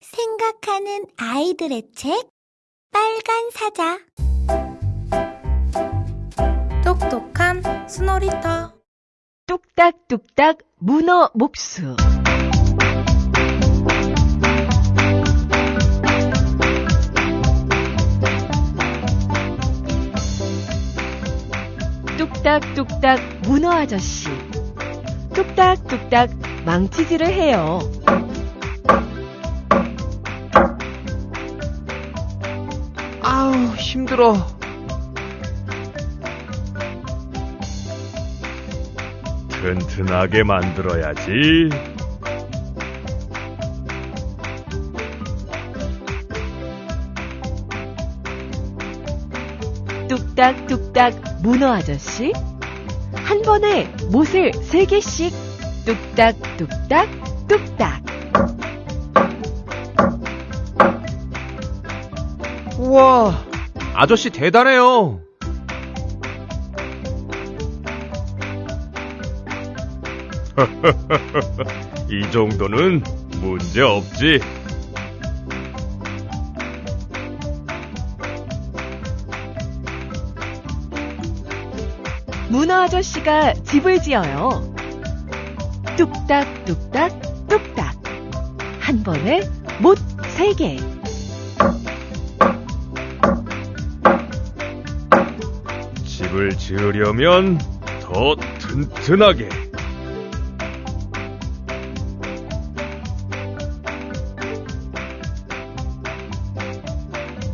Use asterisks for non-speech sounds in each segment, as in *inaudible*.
생각하는 아이들의 책 빨간 사자. 똑똑한 스노리터. 뚝딱뚝딱 문어 목수. 뚝딱뚝딱 문어 아저씨. 뚝딱뚝딱 망치질을 해요. 아우, 힘들어. 튼튼하게 만들어야지. 뚝딱뚝딱 문어 아저씨 한 번에 못을 세 개씩 뚝딱뚝딱 뚝딱 우와, 아저씨 대단해요. *laughs* 이 정도는 문제 없지. 문어 아저씨가 집을 지어요. 뚝딱뚝딱 뚝딱 한 번에 못 세 개. 집을 지으려면 더 튼튼하게.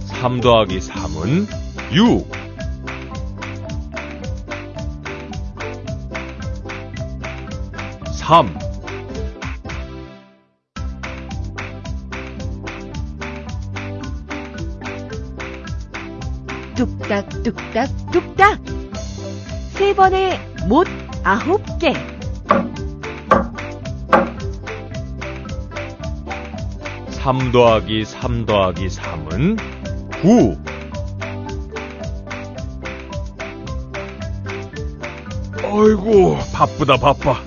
삼 더하기 삼은 육. 삼. 뚝딱 뚝딱 뚝딱 세 번에 못 아홉 개. 삼 더하기 삼 더하기 삼은 구. 아이고, 바쁘다, 바빠.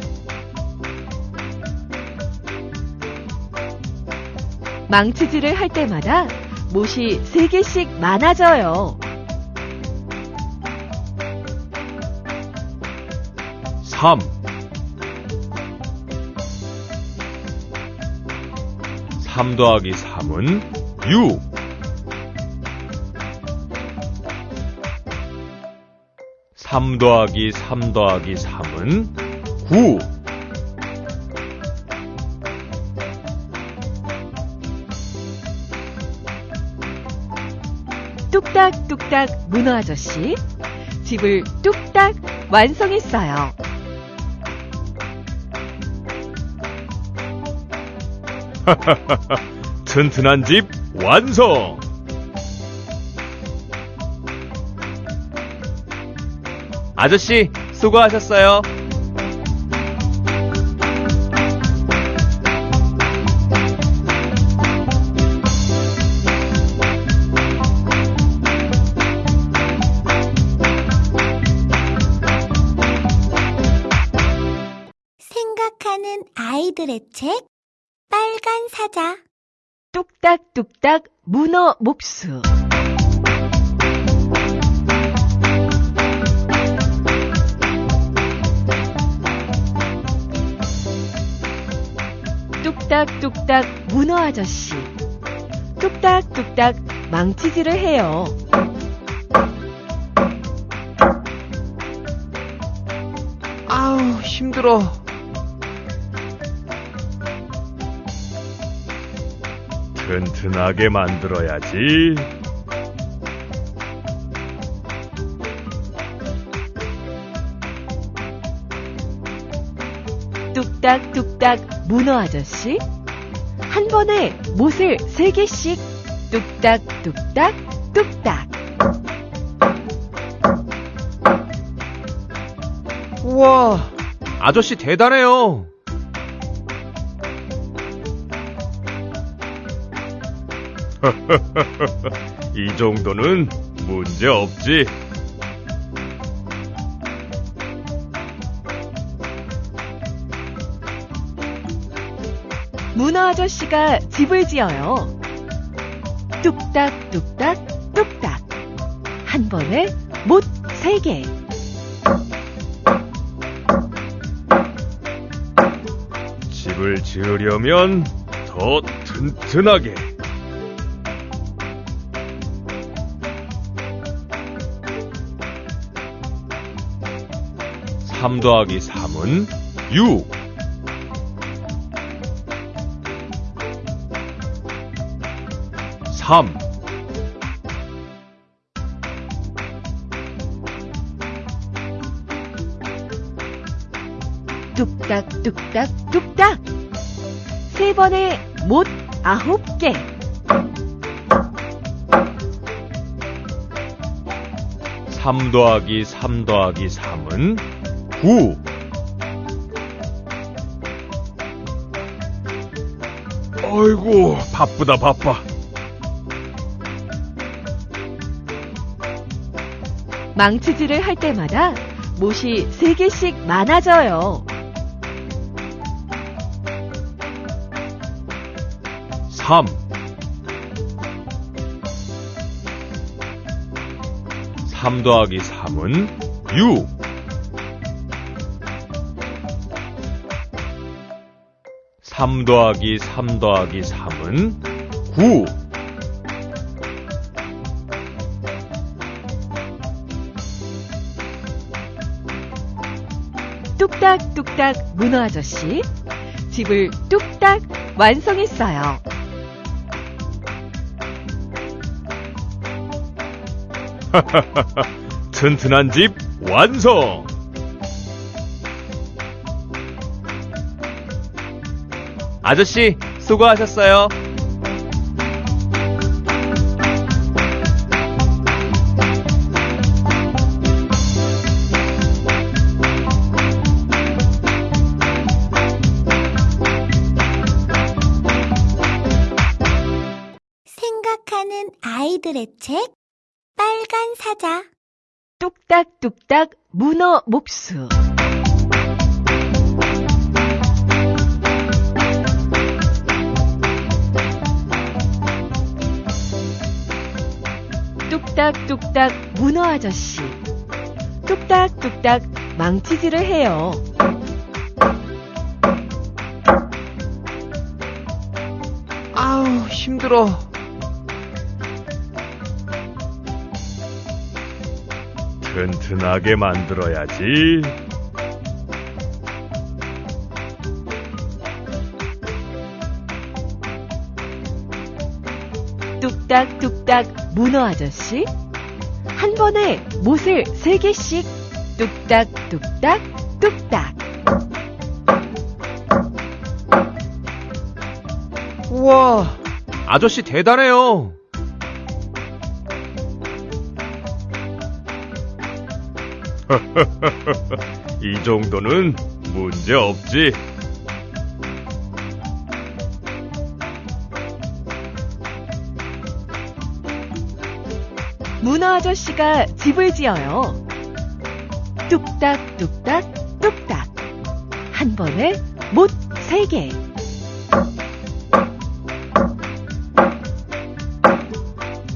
망치질을 할 때마다 못이 세 개씩 많아져요. 삼. 삼 더하기 삼은 육. 삼 더하기 삼 더하기 삼은 구. 뚝딱뚝딱 문어 아저씨 집을 뚝딱 완성했어요. *laughs* 튼튼한 집 완성! 아저씨, 수고하셨어요. 생각하는 아이들의 책 빨간 사자 뚝딱뚝딱 문어 목수 뚝딱뚝딱 문어 아저씨 뚝딱뚝딱 망치질을 해요. 아우, 힘들어. 튼튼하게 만들어야지. 뚝딱뚝딱 문어 아저씨 한 번에 못을 세 개씩 뚝딱뚝딱 뚝딱 우와, 아저씨 대단해요. *laughs* 이 정도는 문제 없지. 문어 아저씨가 집을 지어요. 뚝딱 뚝딱 뚝딱 한 번에 못 세 개. 집을 지으려면 더 튼튼하게. 삼 더하기 삼은 육. 삼. 뚝딱 뚝딱 뚝딱 세 번에 못 아홉 개. 삼 더하기 삼 더하기 삼은 구. 아이고, 바쁘다, 바빠. 망치질을 할 때마다 못이 세 개씩 많아져요. 삼. 삼 더하기 삼은 육. 삼 더하기 삼 더하기 삼은 구. 뚝딱뚝딱 문어 아저씨 집을 뚝딱 완성했어요. 튼튼한 집 완성! 아저씨, 수고하셨어요. 생각하는 아이들의 책 빨간 사자 뚝딱뚝딱 문어 목수 뚝딱뚝딱 문어 아저씨 뚝딱뚝딱 망치질을 해요. 아우, 힘들어. 튼튼하게 만들어야지. 뚝딱뚝딱 문어 아저씨 한 번에 못을 세 개씩 뚝딱뚝딱 뚝딱 우와, 아저씨 대단해요. *laughs* 이 정도는 문제 없지. 문어 아저씨가 집을 지어요. 뚝딱 뚝딱 뚝딱 한 번에 못 세 개.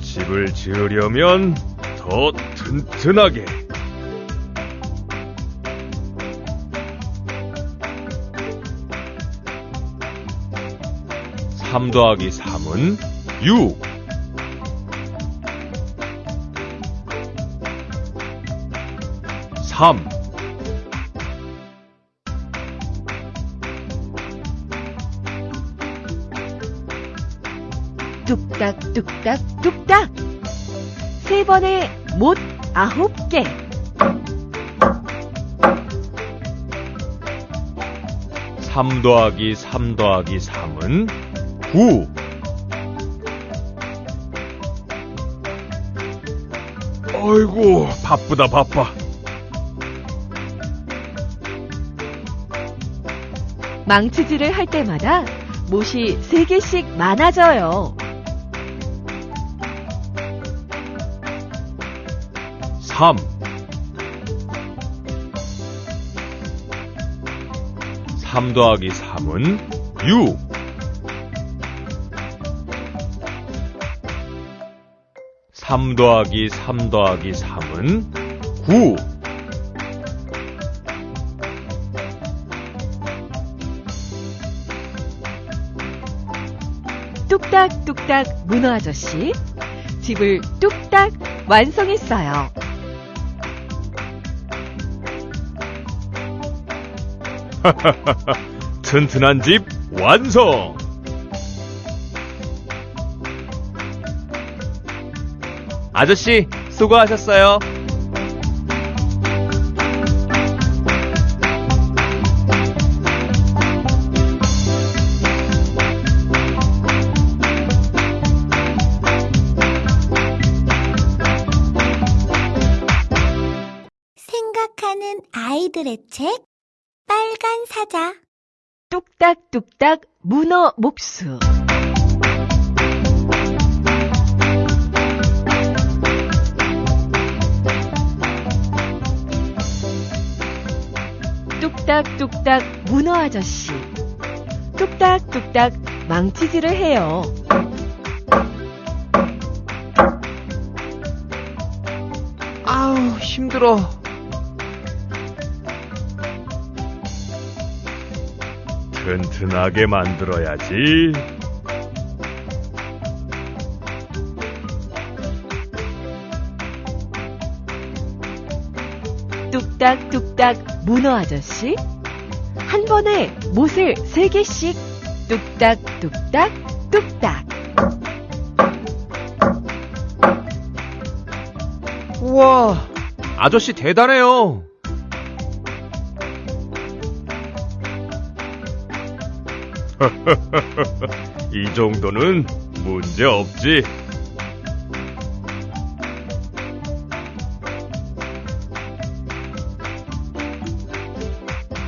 집을 지으려면 더 튼튼하게. 삼 더하기 삼은 육. 삼. 뚝딱 뚝딱 뚝딱 세 번에 못 아홉 개. 삼 더하기 삼 더하기 삼은 구. 아이고, 바쁘다, 바빠. 망치질을 할 때마다 못이 3개씩 많아져요. 3 3 더하기 3은 육. 3 더하기 3 더하기 3은 구. 뚝딱뚝딱 문어 아저씨. 집을 뚝딱 완성했어요. *laughs* 튼튼한 집 완성! 아저씨, 수고하셨어요. 생각하는 아이들의 책 빨간 사자 뚝딱뚝딱 문어 목수. 뚝딱뚝딱 문어 아저씨. 뚝딱뚝딱 망치질을 해요. 아우, 힘들어. 튼튼하게 만들어야지. 뚝딱뚝딱 문어 아저씨. 한 번에 못을 세 개씩 뚝딱뚝딱 뚝딱. 우와, 아저씨 대단해요. *laughs* 이 정도는 문제 없지.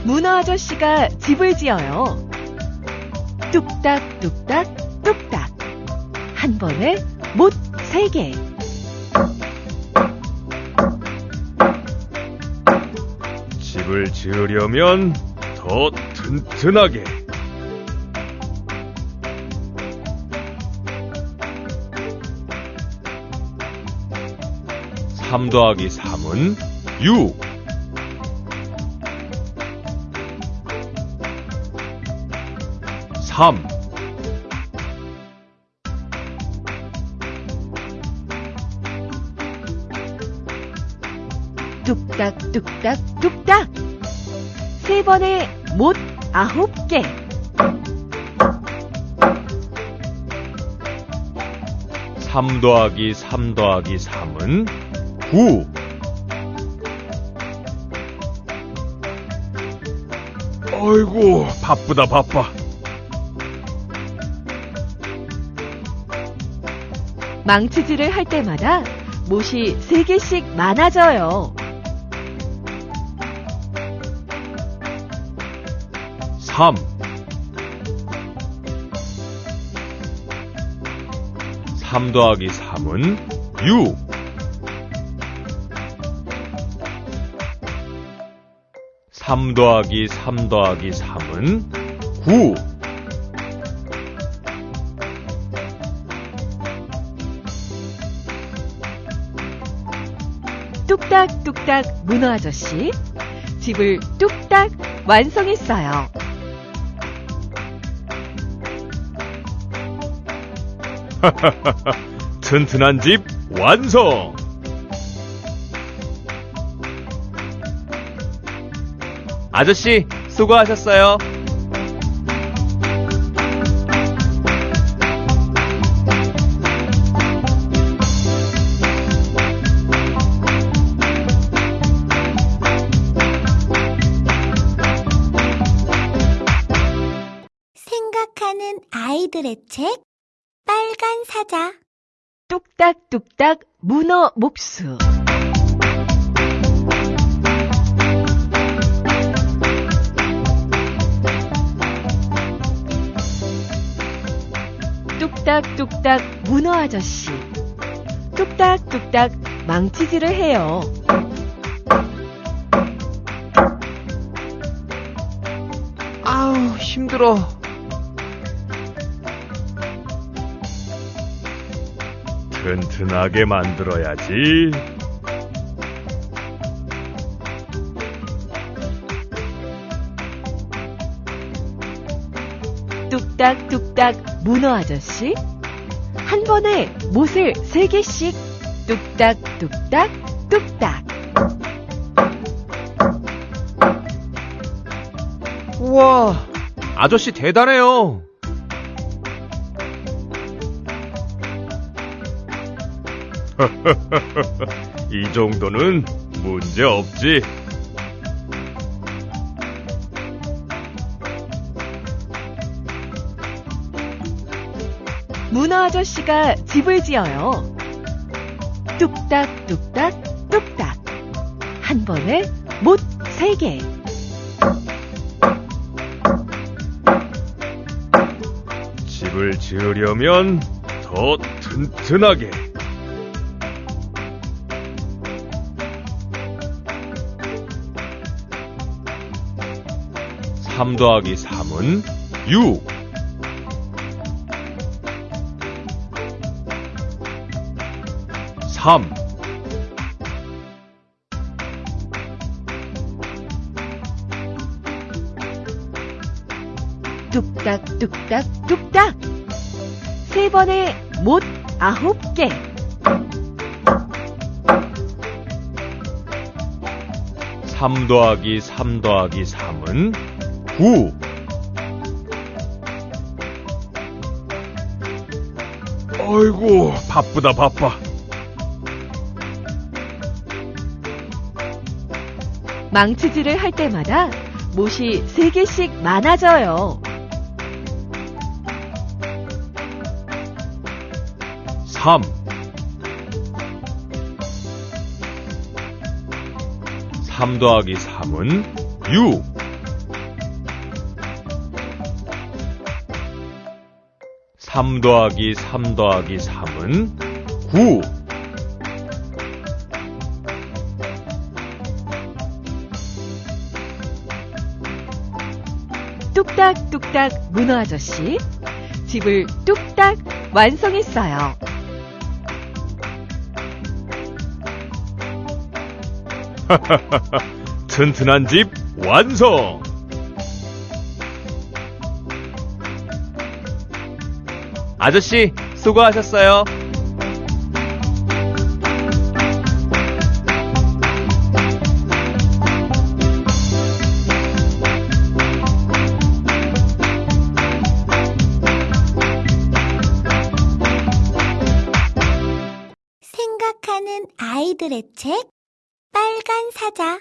문어 아저씨가 집을 지어요. 뚝딱 뚝딱 뚝딱. 한 번에 못 세 개. 집을 지으려면 더 튼튼하게. 삼 더하기 삼은 육. 삼. 뚝딱 뚝딱 뚝딱. 세 번에 못 아홉 개. 삼 더하기 삼 더하기 삼은 구. 아이고, 바쁘다, 바빠. 망치질을 할 때마다 못이 세 개씩 많아져요. 삼. 삼 더하기 삼은 육. 삼 더하기 삼 더하기 삼은 구. 뚝딱뚝딱 문어 아저씨. 집을 뚝딱 완성했어요. *laughs* 튼튼한 집 완성! 아저씨, 수고하셨어요. 생각하는 아이들의 책 빨간 사자 뚝딱뚝딱 문어 목수. 뚝딱뚝딱 문어 아저씨. 뚝딱뚝딱 망치질을 해요. 아우, 힘들어. 튼튼하게 만들어야지. 뚝딱뚝딱 문어 아저씨. 한 번에 못을 세 개씩 뚝딱뚝딱 뚝딱. 우와, 아저씨 대단해요. *laughs* 이 정도는 문제 없지. 문어 아저씨가 집을 지어요. 뚝딱, 뚝딱, 뚝딱. 한 번에 못 세 개. 집을 지으려면 더 튼튼하게. 3 더하기 3은 6. 함. 뚝딱 뚝딱 뚝딱. 세 번에 못 아홉 개3 더하기 3 더하기 삼은구. 아이고 바쁘다 바빠. 망치질을 할 때마다 못이 세 개씩 많아져요. 삼. 삼 더하기 삼은 육. 삼 더하기 삼 더하기 삼은 구. 뚝딱뚝딱 문어 아저씨. 집을 뚝딱 완성했어요. *laughs* 튼튼한 집 완성! 아저씨, 수고하셨어요. 생각하는 아이들의 책 빨간 사자